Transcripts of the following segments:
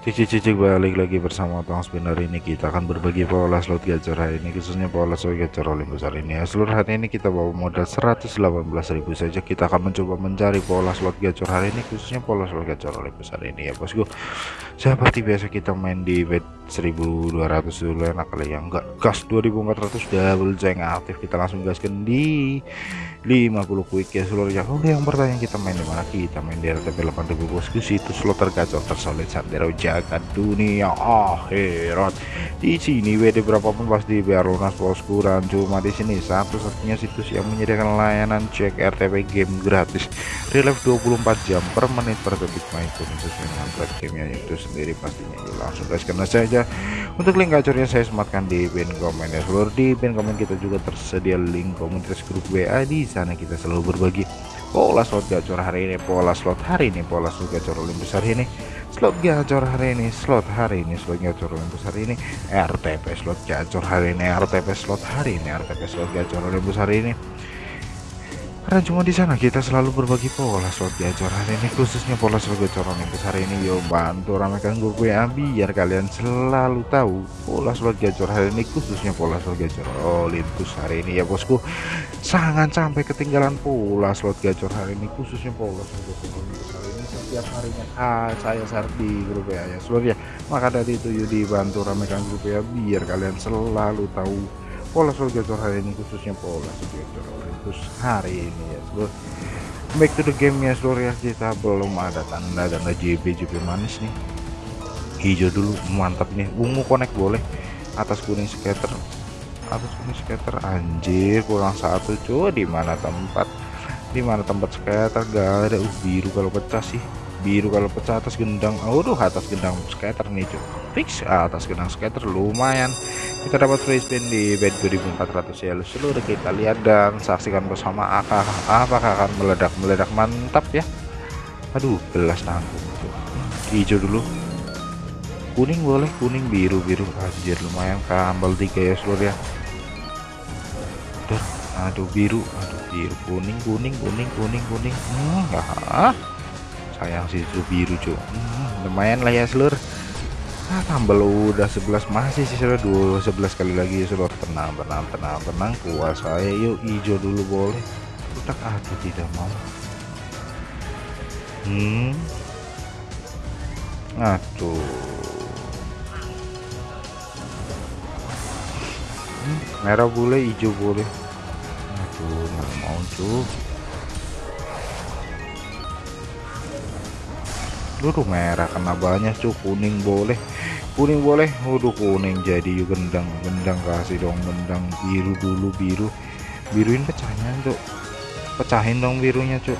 Cicik-cicik balik lagi bersama Tong Spinner. Ini kita akan berbagi pola slot gacor hari ini khususnya pola slot gacor rolling besar ini. Ya seluruh hari ini kita bawa modal 118.000 saja. Kita akan mencoba mencari pola slot gacor hari ini khususnya pola slot gacor rolling besar ini. Ya bosku seperti biasa kita main di 1200 dulu enak kali ya enggak gas 2400 double jeng aktif kita langsung gaskan di 50 quick ya seluruhnya oke yang pertanyaan kita main di mana? Kita main di RTP 8000 bosku situs slot tergacor tersolid sandero jagat dunia akhirat. Di sini WD berapapun pasti biar lunas bosku dan cuma di sini. Satu-satunya situs yang menyediakan layanan cek RTP game gratis. Relief 24 jam per menit per detik main pun sesuai dengan gamenya itu sendiri pastinya. Langsung guys karena saja untuk link gacornya saya sematkan di pin komen ya. Seluruh di pin komen kita juga tersedia link komunitas grup WA di sana kita selalu berbagi pola slot gacor hari ini pola slot hari ini pola slot gacor Olympus hari ini. Slot gacor hari ini slot hari ini slot gacor Olympus hari ini. RTP slot gacor hari ini RTP slot hari ini RTP slot gacor Olympus hari ini karena cuma di sana kita selalu berbagi pola slot gacor hari ini khususnya pola slot gacor Olympus hari ini yuk bantu ramaikan grup WA biar kalian selalu tahu pola slot gacor hari ini khususnya pola slot gacor Olympus hari ini. Ya bosku sangat sampai ketinggalan pola slot gacor hari ini khususnya pola slot gacor hari ini. Setiap harinya ah, saya share di grup ya ya. Maka dari itu yuk dibantu ramaikan grup WA biar kalian selalu tahu pola gacor hari ini khususnya pola gacor Olympus hari ini ya seluruh back to the game ya seluruh ya kita belum ada tanda-tanda JB JB manis nih. Hijau dulu mantap nih. Ungu connect boleh. Atas kuning scatter atas kuning scatter anjir kurang satu cuy. Di mana tempat? Di mana tempat scatter gak ada. Uh biru kalau pecah sih. Biru kalau pecah atas gendang. Aduh atas gendang scatter nih cuy fix atas gendang scatter lumayan. Kita dapat free spin di bed 2400 ya. Seluruh kita lihat dan saksikan bersama apakah akan meledak-meledak mantap ya. Aduh gelas nanggung hijau dulu. Kuning boleh kuning biru biru anjir lumayan. Kambal tiga ya seluruh ya. Duh, aduh biru. Aduh biru. Kuning kuning kuning kuning kuning. Hmm, ah. Sayang sih itu biru cuy hmm, lumayan lah ya seluruh ah, tambah udah 11 masih sih sudah dua 11 kali lagi seluruh tenang tenang tenang tenang kuat saya yuk hijau dulu boleh. Udah aku tidak mau. Hmm. Aduh. Hmm, merah boleh hijau boleh aduh nggak mau cuy Dulu merah kena banyak cuy kuning boleh. Kuning boleh. Waduh kuning jadi gendang. Gendang kasih dong gendang. Biru dulu biru. Biruin pecahnya cuk. Pecahin dong birunya cuk.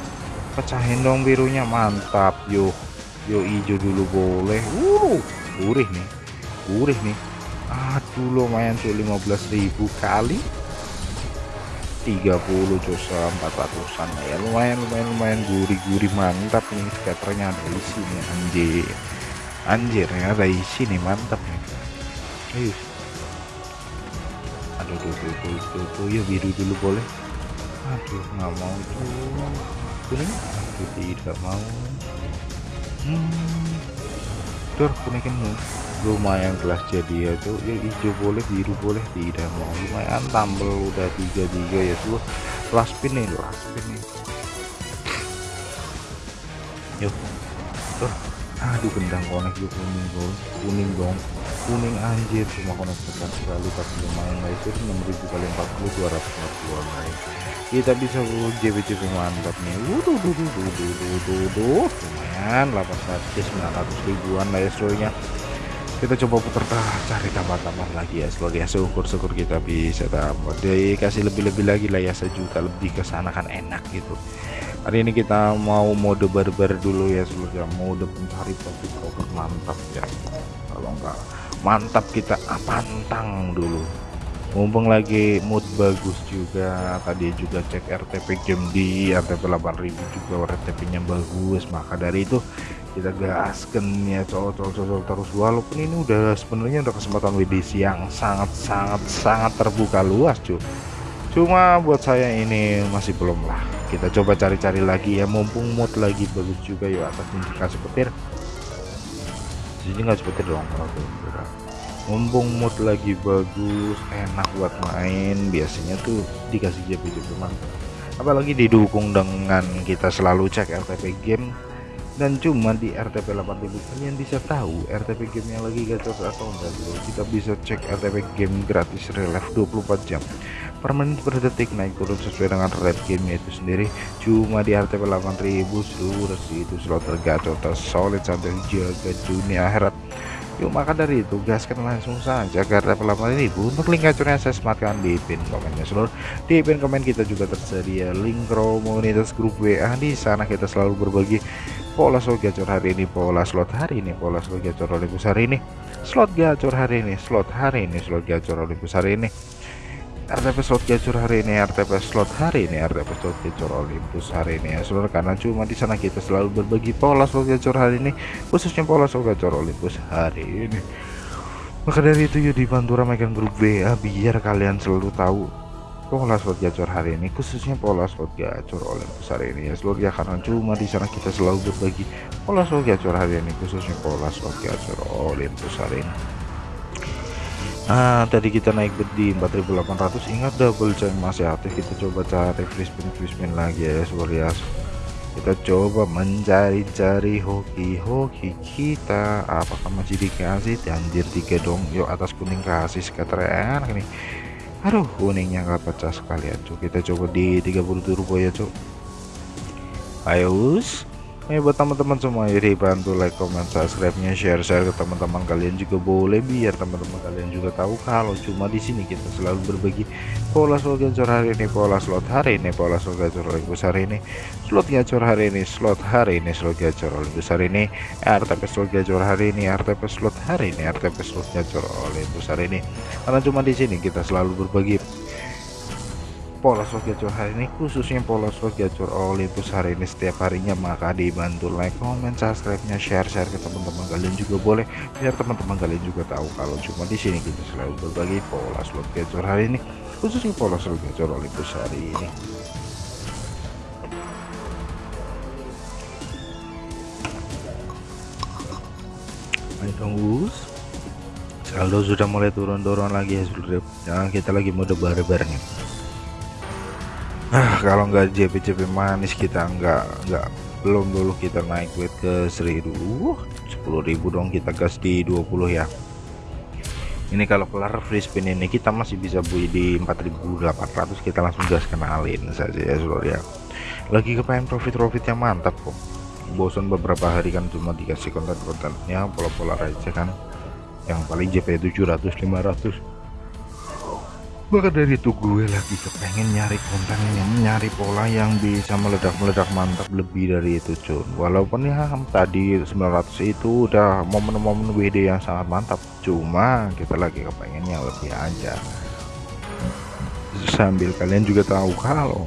Pecahin dong birunya. Mantap yuk yuk hijau dulu boleh. Uh gurih nih. Gurih nih. Aduh lumayan cuy 15.000 kali 30 dosa 400an ya. Lumayan lumayan lumayan gurih-gurih mantap nih scatternya ada di sini anjir. Anjir ya ada isi nih mantap nih. Ayo aduh tuh tuh tuh tuh, tuh. ya biru dulu boleh. Aduh nggak mau tuh kuning? Aduh tidak mau. Hmm. Tur kuning lumayan kelas jadi ya tuh ya hijau boleh biru boleh tidak mau. Lumayan tambel udah tiga tiga ya tuh last pin nih last pin nih. Yuk tuh aduh gendang konek yuk kuning dong kuning dong. Kuning anjir cuma konek tekan sekali tapi lumayan lah. Itu 6000 kali 40 242 guys kita bisa JBJB mantap nih. Wuduh wuduh wuduh wuduh lumayan 800 900 ribuan lah ya kita coba putar cari tambah-tambah lagi ya. Sebagai syukur-syukur kita bisa tambah. Dikasih lebih-lebih lagi lah ya sejuta lebih ke sana kan enak gitu. Hari ini kita mau mode barbar dulu ya seluruhnya mode pencari profit over mantap ya. Kalau enggak mantap kita pantang dulu. Mumpung lagi mood bagus juga tadi juga cek RTP game di RTP 8000 juga RTP nya bagus. Maka dari itu kita gaskan ya cocok-cocok terus. Walaupun ini udah sebenarnya udah kesempatan WDC yang sangat-sangat sangat terbuka luas cuy cuma buat saya ini masih belum lah. Kita coba cari-cari lagi ya mumpung mood lagi bagus juga ya atas indikasi petir sini nggak seperti dong mumpung mood lagi bagus enak buat main biasanya tuh dikasih JP-JP apalagi didukung dengan kita selalu cek RTP game dan cuma di RTP 8000 kalian bisa tahu RTP game yang lagi gacor atau enggak bro kita bisa cek RTP game gratis relief 24 jam. Per menit per detik naik turun sesuai dengan rate game itu sendiri. Cuma di RTP 8000 seluruh itu slot tergacor tersolid sampai jaga dunia akhirat. Yuk maka dari itu gaskan langsung saja ke level 8000 untuk link gacornya saya sematkan di pin komennya seluruh. Di pin komen kita juga tersedia link komunitas grup WA di sana kita selalu berbagi pola slot gacor hari ini pola slot hari ini pola slot gacor Olympus hari ini. Slot gacor hari ini slot hari ini slot gacor Olympus hari ini. RTP slot gacor hari ini RTP slot hari ini RTP slot gacor Olympus hari ini. Ya seluruh karena cuma di sana kita selalu berbagi pola slot gacor hari ini khususnya pola slot gacor Olympus hari ini. Maka dari itu yuk dibantu ramaikan grup WA biar kalian selalu tahu pola slot gacor hari ini khususnya pola slot gacor Olympus hari ini. Ya seluruh ya karena cuma di sana kita selalu berbagi pola slot gacor hari ini khususnya pola slot gacor Olympus hari ini. Nah tadi kita naik di 4800 ingat double jam masih aktif. Kita coba cari free spin free spin lagi ya ya kita coba mencari-cari hoki-hoki kita. Apakah masih dikasih? Anjir tiga dong. Yuk atas kuning kasih sekatren ini aduh. Kuningnya nggak pecah sekalian cuy kita coba di 30 turbo ya cuy ayo Ayo buat teman-teman semua ya bantu like, comment, subscribe-nya, share-share ke teman-teman kalian juga boleh biar teman-teman kalian juga tahu kalau cuma di sini kita selalu berbagi pola slot gacor hari ini, pola slot hari ini, pola slot gacor Olympus hari ini, slot gacor hari ini, slot hari ini, slot gacor Olympus hari ini, RTP slot gacor hari ini, RTP slot hari ini, RTP slot gacor Olympus hari ini. Karena cuma di sini kita selalu berbagi pola slot gacor hari ini khususnya pola slot gacor Olympus hari ini setiap harinya maka dibantu like comment subscribe nya share share ke teman-teman kalian juga boleh. Biar teman-teman kalian juga tahu kalau cuma di sini kita selalu berbagi pola slot gacor hari ini khususnya pola slot gacor Olympus hari ini. Ayo tunggu saldo sudah mulai turun-turun lagi ya seluruh jangan kita lagi mode barbar nih ah kalau nggak JP-JP manis kita nggak nggak belum dulu kita naik weight ke 1000 10.000 dong kita gas di 20 ya. Ini kalau kelar free spin ini kita masih bisa bui di 4800 kita langsung gas kenalin saja ya seluruh ya. Lagi kepengen profit-profit yang mantap kok. Bosan beberapa hari kan cuma dikasih konten-kontennya pola-pola aja kan. Yang paling JP 700 500 maka dari itu gue lagi kepengen nyari konten yang nyari pola yang bisa meledak-meledak mantap lebih dari itu cuy walaupun ya tadi 900 itu udah momen-momen WD yang sangat mantap. Cuma kita lagi kepengen yang lebih aja. Sambil kalian juga tahu kalau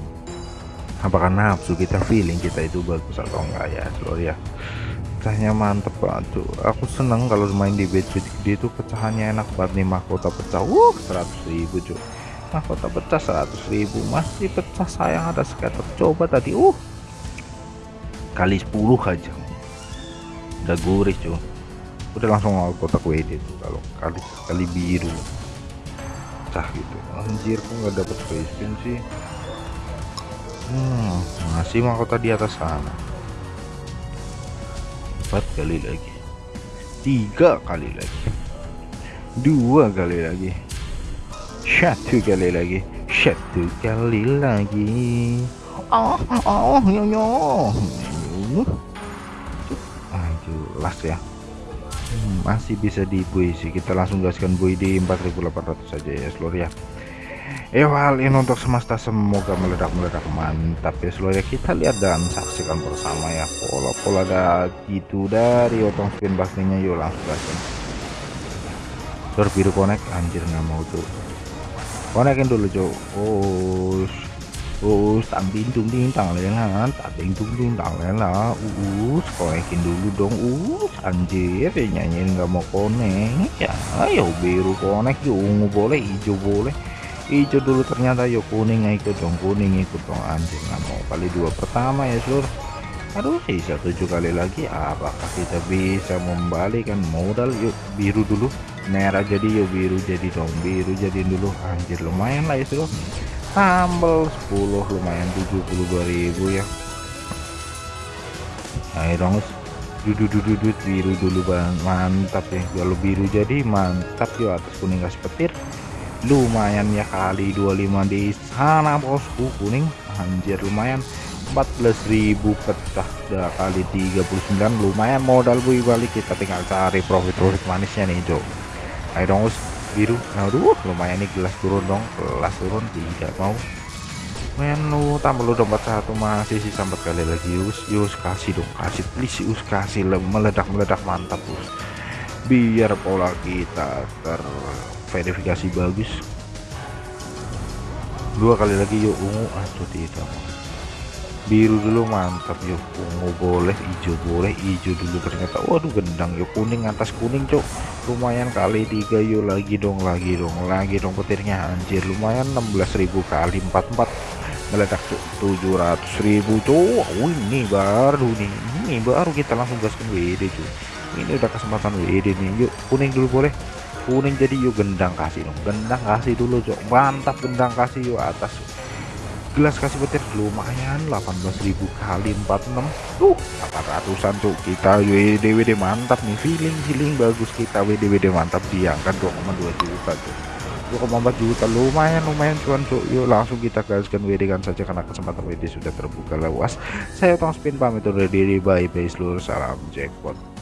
apakah nafsu kita feeling kita itu bagus atau enggak ya seluruh ya. Pecahnya mantep banget tuh aku seneng kalau main di bed gede itu pecahannya enak banget nih mahkota pecah. Uh 100.000 cuy mahkota pecah 100.000 masih pecah sayang ada scatter coba tadi uh. Kali 10 aja. Udah gurih cuy. Udah langsung mau kotak WD tuh kalau kali kali biru. Pecah gitu. Anjir kok nggak dapet face spin sih? Hmm, masih mahkota di atas sana. Empat kali lagi. Tiga kali lagi. Dua kali lagi satu kali lagi. Satu kali lagi. Oh oh yo yo ah jelas ya. Hmm, masih bisa di sih. Kita langsung gaskan buy di 4800 saja ya seluruh ya. Eh hal ini untuk semesta semoga meledak-meledak. Mantap ya seluruh ya. Kita lihat dan saksikan bersama ya. Pola-pola ada gitu dari otong spin baktinya. Yuk langsung gaskan biru connect anjir nggak mau tuh konekin dulu cok us. Us tang lela tamping tung ting tang lela us konekin dulu dong. Us anjir nyanyiin nggak mau konek ya ayo biru konek ungu boleh hijau boleh. Hijau dulu ternyata yuk kuning ikut dong kuning ikut dong. Anjir nggak mau. Kali dua pertama ya seluruh aduh sisa tujuh kali lagi. Apakah kita bisa membalikan modal? Yuk biru dulu merah jadi yuk biru jadi dong biru jadi dulu. Anjir lumayan lah itu. Tambal 10 lumayan 72.000 ya. Ayo dong duduk biru dulu bang. Mantap ya. Kalau biru jadi mantap yuk atas kuning gas petir lumayan ya kali 25 di sana bosku kuning. Anjir lumayan. 14.000 pecah. Dah kali 39 lumayan modal bu. Balik kita tinggal cari profit-profit manisnya nih Jo ayo dong us. Biru. Aduh lumayan nih gelas turun dong. Gelas turun tidak mau. Men lu tambah lu dompet satu masih sisa empat kali lagi us. Yus kasih dong kasih. Please us kasih. Meledak meledak mantap us. Biar pola kita terverifikasi bagus. Dua kali lagi yuk ungu. Aduh tidak biru dulu mantap. Yuk ungu boleh hijau boleh hijau dulu ternyata. Waduh gendang yuk kuning atas kuning cok. Lumayan kali tiga yuk lagi dong lagi dong lagi dong petirnya. Anjir lumayan 16.000 kali 44 meledak cok 700.000 cok. Ini baru nih. Ini baru kita langsung gaskan WD cok. Ini udah kesempatan WD nih. Yuk kuning dulu boleh. Kuning jadi yuk gendang kasih dong. Gendang kasih dulu cok. Mantap gendang kasih yuk atas gelas kasih petir lumayan 18.000 kali 46 tuh 800an tuh kita WD WD mantap nih feeling feeling bagus kita WD WD mantap diangkat 2,2 juta tuh 2,4 juta lumayan lumayan cuan tuh yuk langsung kita gaskan WD kan saja karena kesempatan WD sudah terbuka luas. Saya tong spin pamit undur diri. Bye bye seluruh salam jackpot